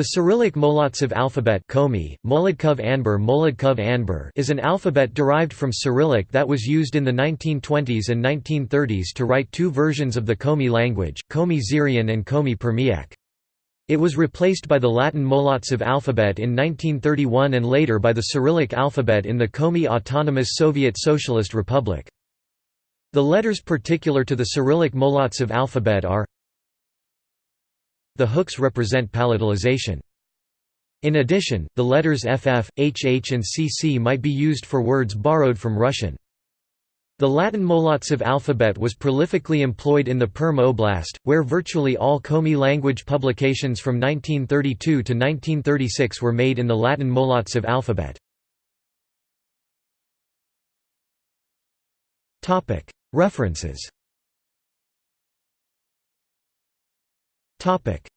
The Cyrillic Molodtsov alphabet Komi, Anber Anber is an alphabet derived from Cyrillic that was used in the 1920s and 1930s to write two versions of the Komi language, Komi Zyrian and Komi Permyak. It was replaced by the Latin Molodtsov alphabet in 1931 and later by the Cyrillic alphabet in the Komi Autonomous Soviet Socialist Republic. The letters particular to the Cyrillic Molodtsov alphabet are the hooks represent palatalization. In addition, the letters FF, HH and CC might be used for words borrowed from Russian. The Latin Molodtsov alphabet was prolifically employed in the Perm Oblast, where virtually all Komi language publications from 1932 to 1936 were made in the Latin Molodtsov alphabet. References Topic: